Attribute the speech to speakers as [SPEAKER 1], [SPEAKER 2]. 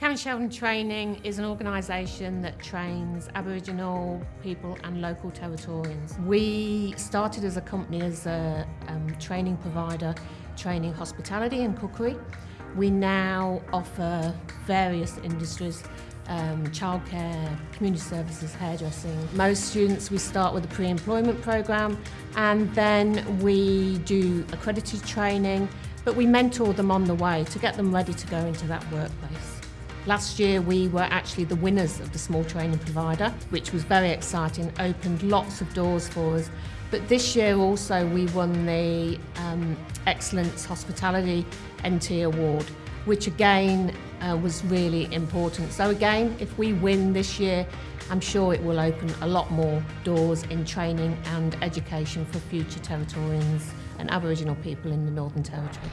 [SPEAKER 1] County Sheldon Training is an organisation that trains Aboriginal people and local Territorians. We started as a company as a um, training provider, training hospitality and cookery. We now offer various industries um, childcare, community services, hairdressing. Most students we start with a pre-employment programme and then we do accredited training but we mentor them on the way to get them ready to go into that workplace. Last year we were actually the winners of the Small Training Provider, which was very exciting, opened lots of doors for us. But this year also we won the um, Excellence Hospitality NT Award, which again uh, was really important. So again, if we win this year, I'm sure it will open a lot more doors in training and education for future Territorians and Aboriginal people in the Northern Territory.